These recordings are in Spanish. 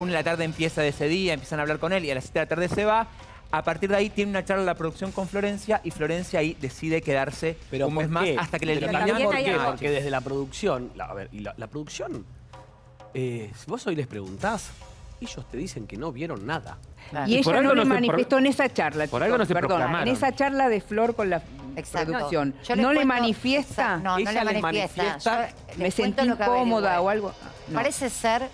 Una de la tarde empieza de ese día, empiezan a hablar con él y a las 7 de la tarde se va. A partir de ahí tiene una charla de la producción con Florencia y Florencia ahí decide quedarse Pero un ¿por mes más hasta que le eliminan. ¿por qué? algo- Porque desde la producción, la, a ver, y la, la producción, eh, si vos hoy les preguntás, ellos te dicen que no vieron nada. Y, Y ella no no pro- manifestó en esa charla. por algo no se proclamaron. En esa charla de Flor con la Exacto. producción. Yo ¿No le cuento- manifiesta? No, no Ella le manifiesta. manifiesta, Yo me sentí lo incómoda o algo. No. Parece ser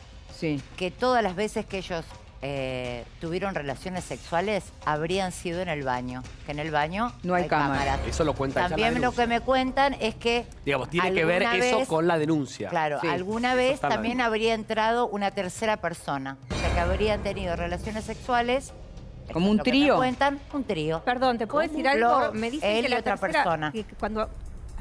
Sí. que todas las veces que ellos eh, tuvieron relaciones sexuales habrían sido en el baño. Que en el baño No hay cámara. cámaras. Eso lo cuenta ella en la También lo que me cuentan es que. Digamos, tiene que ver eso con la denuncia. Claro, Sí, alguna vez también habría entrado una tercera persona. O sea, que habrían tenido relaciones sexuales. Como un me trío. cuentan, un trío. Perdón, ¿te puedo decir algo? Me dicen él que y la otra tercera, persona. que cuando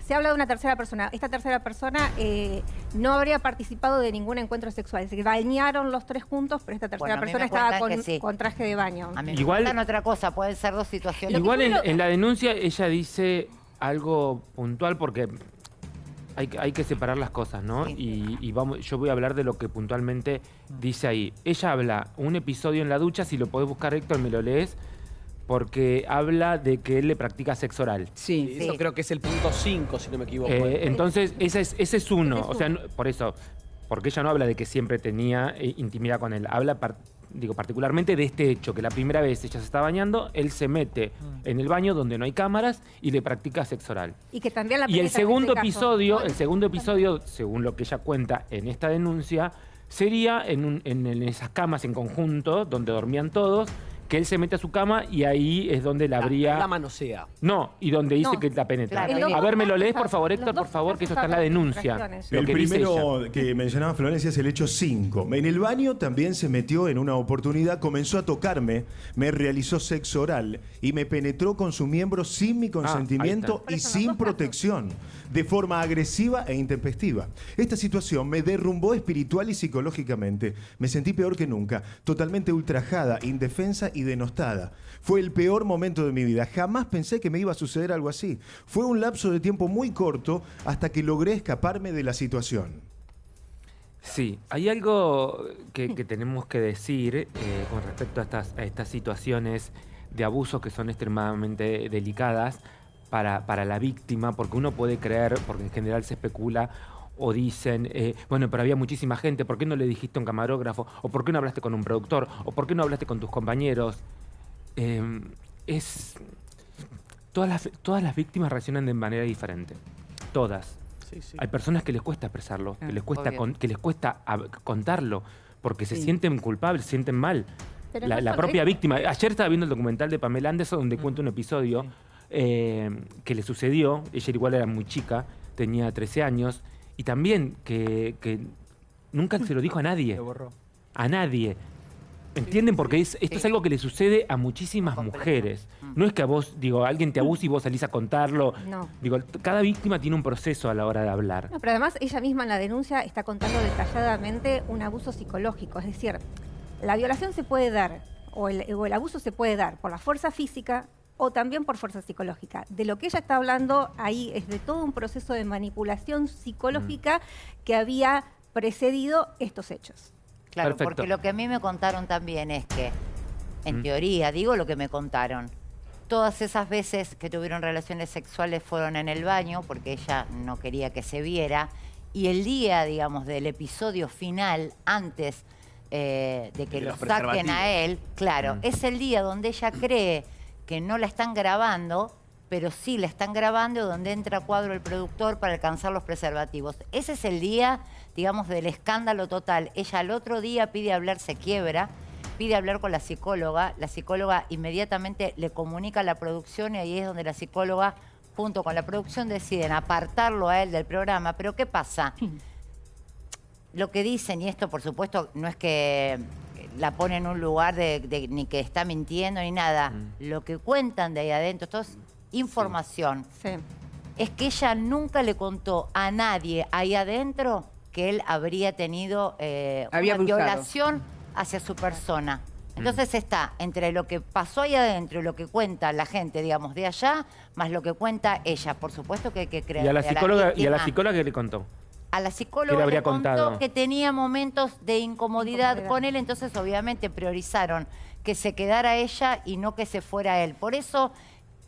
se habla de una tercera persona, esta tercera persona eh, no habría participado de ningún encuentro sexual. Se bañaron los tres juntos, pero esta tercera Bueno, persona estaba con, que sí. con traje de baño. A mí Igual- me cuentan otra cosa, pueden ser dos situaciones. Igual en, la denuncia ella dice algo puntual porque hay, que- hay que separar las cosas, ¿no? Sí. Y, y vamos, yo voy a hablar de lo que puntualmente dice ahí. Ella habla un episodio en la ducha, si lo podés buscar Héctor, me lo lees, porque habla de que él le practica sexo oral. Sí. Eso Sí. creo que es el punto 5, si no me equivoco. Eh, entonces, ese es, ese es uno. Es o sea, no- por eso, porque ella no habla de que siempre tenía eh, intimidad con él. Habla, par- digo, particularmente de este hecho, que la primera vez ella se está bañando, él se mete en el baño donde no hay cámaras y le practica sexo oral. Y que también la Y el segundo este caso. episodio, el segundo episodio, según lo que ella cuenta en esta denuncia, sería en, un- en- en esas camas en conjunto, donde dormían todos, que él se mete a su cama y ahí es donde la la, habría... la manosea. No, y donde dice No, que la penetra. claro. A ver, ¿me lo lees, por favor, Héctor, por favor? Que eso está en la denuncia. Lo el que dice primero ella. que mencionaba Florencia es el hecho 5. En el baño también se metió en una oportunidad, comenzó a tocarme, me realizó sexo oral y me penetró con su miembro sin mi consentimiento ahí y sin protección, de forma agresiva e intempestiva. Esta situación me derrumbó espiritual y psicológicamente. Me sentí peor que nunca, totalmente ultrajada, indefensa y denostada. Fue el peor momento de mi vida. Jamás pensé que me iba a suceder algo así. Fue un lapso de tiempo muy corto hasta que logré escaparme de la situación. Sí, hay algo que, que tenemos que decir eh, con respecto a estas, a estas situaciones de abuso que son extremadamente delicadas para, para la víctima, porque uno puede creer, porque en general se especula o dicen, eh, bueno, pero había muchísima gente, ¿por qué no le dijiste a un camarógrafo? ¿O por qué no hablaste con un productor? ¿O por qué no hablaste con tus compañeros? Eh, es... Todas las, todas las víctimas reaccionan de manera diferente. Todas. Sí, sí. Hay personas que les cuesta expresarlo, que Ah, les cuesta, con- que les cuesta contarlo, porque se sienten culpables, se sienten mal. Pero La, no la solo propia eso. víctima. Ayer estaba viendo el documental de Pamela Anderson donde cuenta un episodio eh, que le sucedió. Ella igual era muy chica, tenía 13 años, y también que, que nunca se lo dijo a nadie. A nadie. ¿Entienden? Porque es, esto es algo que le sucede a muchísimas mujeres. No es que a vos, digo, alguien te abuse y vos salís a contarlo. No. Digo, cada víctima tiene un proceso a la hora de hablar. No, pero además ella misma en la denuncia está contando detalladamente un abuso psicológico. Es decir, la violación se puede dar, o el, o el abuso se puede dar por la fuerza física o también por fuerza psicológica. De lo que ella está hablando ahí es de todo un proceso de manipulación psicológica que había precedido estos hechos. Claro, Perfecto. porque lo que a mí me contaron también es que, en Mm. teoría, digo lo que me contaron, todas esas veces que tuvieron relaciones sexuales fueron en el baño porque ella no quería que se viera y el día, digamos, del episodio final, antes eh, de que De lo los saquen a él, claro, Mm. es el día donde ella cree que no la están grabando, pero sí la están grabando donde entra a cuadro el productor para alcanzar los preservativos. Ese es el día, digamos, del escándalo total. Ella al otro día pide hablar, se quiebra, pide hablar con la psicóloga, la psicóloga inmediatamente le comunica a la producción y ahí es donde la psicóloga junto con la producción deciden apartarlo a él del programa. Pero ¿qué pasa? lo que dicen, y esto por supuesto no es que la pone en un lugar de, de- ni que está mintiendo ni nada, Mm. lo que cuentan de ahí adentro, esto es información, Sí. es que ella nunca le contó a nadie ahí adentro que él habría tenido eh, Había una abusado. violación hacia su persona. Entonces está entre lo que pasó ahí adentro y lo que cuenta la gente, digamos, de allá, más lo que cuenta ella. Por supuesto que hay que creer. Y a la psicóloga, y a la psicóloga que le contó. A la ¿Qué psicóloga le contó contado? que tenía momentos de incomodidad, Incomodidad. con él, entonces obviamente priorizaron que se quedara ella y no que se fuera él. Por eso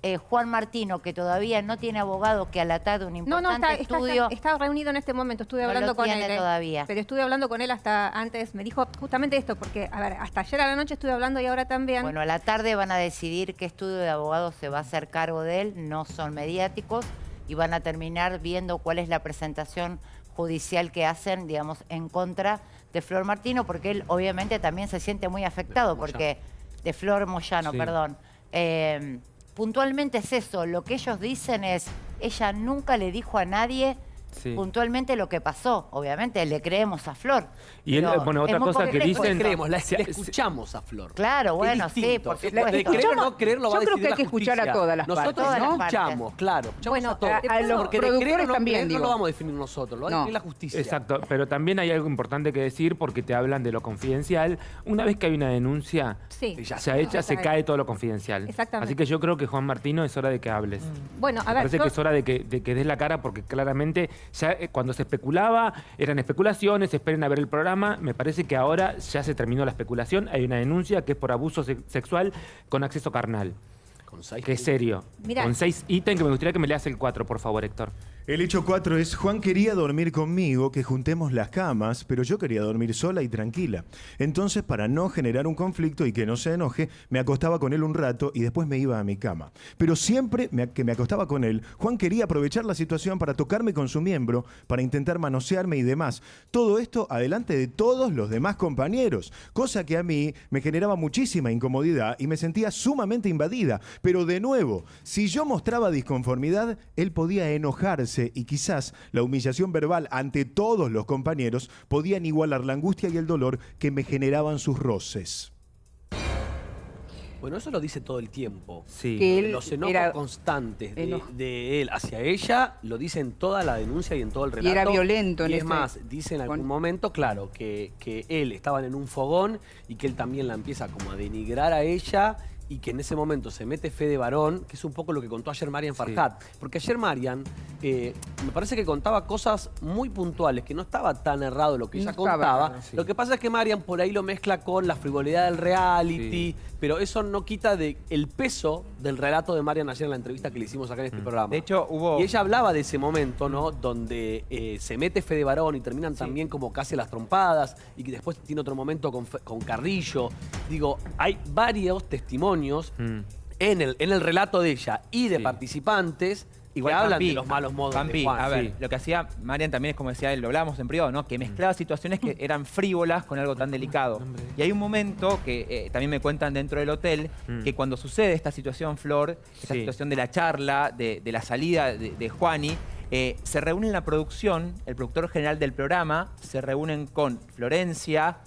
eh, Juan Martino, que todavía no tiene abogado, que a la tarde un No, importante no, está, está- estudio... está- está reunido en este momento. Estuve No lo hablando con tiene él. eh. todavía. Pero estuve hablando con él hasta antes. Me dijo justamente esto, porque, a ver, hasta ayer a la noche estuve hablando y ahora también. Bueno, a la tarde van a decidir qué estudio de abogado se va a hacer cargo de él, no son mediáticos, y van a terminar viendo cuál es la presentación judicial que hacen, digamos, en contra de Flor Martino, porque él obviamente también se siente muy afectado, Moyano. porque de Flor Moyano, Sí. perdón. Eh, puntualmente es eso, lo que ellos dicen es, ella nunca le dijo a nadie Sí. puntualmente lo que pasó, obviamente le creemos a Flor. Y él, bueno, otra cosa que dicen- Le creemos, la, Se- la escuchamos a Flor. Claro, Qué bueno, sí, por supuesto. De creer o no creer lo va Yo a creo decidir que hay la que escuchar a justicia. todas las Nosotros partes, ¿no? escuchamos, claro. escuchamos Bueno, a todos. a- a los Porque de creer o productores no también, creer no lo vamos a definir nosotros, lo va a No. definir la justicia. Exacto, pero también hay algo importante que decir porque te hablan de lo confidencial. Una vez que hay una denuncia, Sí. Y ya se echa, se Ya. cae todo lo confidencial. Exactamente. Así que yo creo que Juan Martino es hora de que hables. Bueno, a Me ver, parece yo- que es hora de que, de que des la cara porque claramente ya eh, cuando se especulaba eran especulaciones, esperen a ver el programa. Me parece que ahora ya se terminó la especulación. Hay una denuncia que es por abuso se- sexual con acceso carnal. Con seis Que es serio. Mirá. Con seis ítems que me gustaría que me leas el 4, por favor, Héctor. El hecho 4 es, Juan quería dormir conmigo, que juntemos las camas, pero yo quería dormir sola y tranquila. Entonces, para no generar un conflicto y que no se enoje, me acostaba con él un rato y después me iba a mi cama. Pero siempre que me acostaba con él, Juan quería aprovechar la situación para tocarme con su miembro, para intentar manosearme y demás. Todo esto adelante de todos los demás compañeros, cosa que a mí me generaba muchísima incomodidad y me sentía sumamente invadida. Pero de nuevo, si yo mostraba disconformidad, él podía enojarse y quizás la humillación verbal ante todos los compañeros podían igualar la angustia y el dolor que me generaban sus roces. Bueno, eso lo dice todo el tiempo. Sí. Que él Los enojos era- constantes de, él hacia ella lo dice en toda la denuncia y en todo el relato. era violento en Y es ese- más, dice en algún con- momento, claro, que, que él estaban en un fogón y que él también la empieza como a denigrar a ella y que en ese momento se mete fe de varón, que es un poco lo que contó ayer Marian Farhat. Porque ayer Marian eh, me parece que contaba cosas muy puntuales, que no estaba tan errado lo que ella contaba. sí. Lo que pasa es que Marian por ahí lo mezcla con la frivolidad del reality, Sí. pero eso no quita de el peso del relato de Marian ayer en la entrevista que le hicimos acá en este programa. De hecho, hubo... Y ella hablaba de ese momento, ¿no? Donde eh, se mete Fede Varón y terminan también como casi las trompadas y que después tiene otro momento con, con Carrillo. Digo, hay varios testimonios Mm. en, el, en el relato de ella y de Sí. participantes Igual que hablan de los malos modos Campi, de Juan. a ver, Sí. lo que hacía Marian también es como decía él, lo hablábamos en privado, ¿no? Que mezclaba situaciones que eran frívolas con algo tan delicado. Y hay un momento que eh, también me cuentan dentro del hotel, Mm. que cuando sucede esta situación, Flor, esta Sí. situación de la charla, de, de la salida de, de Juani, eh, se reúne en la producción, el productor general del programa, se reúnen con Florencia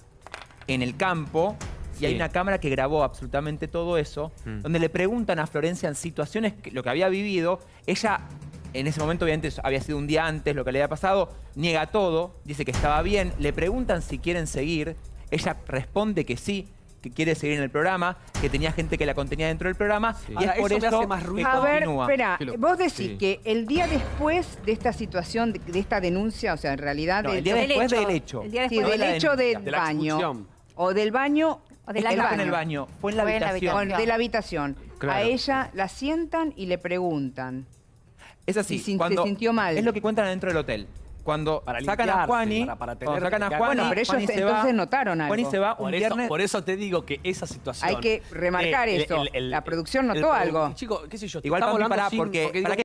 en el campo. Y hay una cámara que grabó absolutamente todo eso, Mm. donde le preguntan a Florencia en situaciones, que, lo que había vivido, ella en ese momento obviamente había sido un día antes lo que le había pasado, niega todo, dice que estaba bien, le preguntan si quieren seguir, ella responde que sí, que quiere seguir en el programa, que tenía gente que la contenía dentro del programa, y Ahora, es por eso me eso, hace más ruido. A ver, continúa. espera, vos decís Sí. que el día después de esta situación, de, de esta denuncia, o sea, en realidad... No, el día Del después hecho. del hecho. El día después de del hecho del De baño. O del baño... O de la el No fue en baño. el baño, fue en la Fue en la habitación. de la habitación. Claro. A ella la sientan y le preguntan. Es así. Y sin- se sintió mal. Es lo que cuentan adentro del hotel. Cuando Para sacan a Juani, para- para tener sacan a Juani, Bueno, pero ellos Juani se entonces va, notaron algo. Juani se va un Por eso, viernes. por eso te digo que esa situación. Hay que remarcar eso. La producción notó algo. Chico, qué sé yo, Igual, sin- porque- digo, para que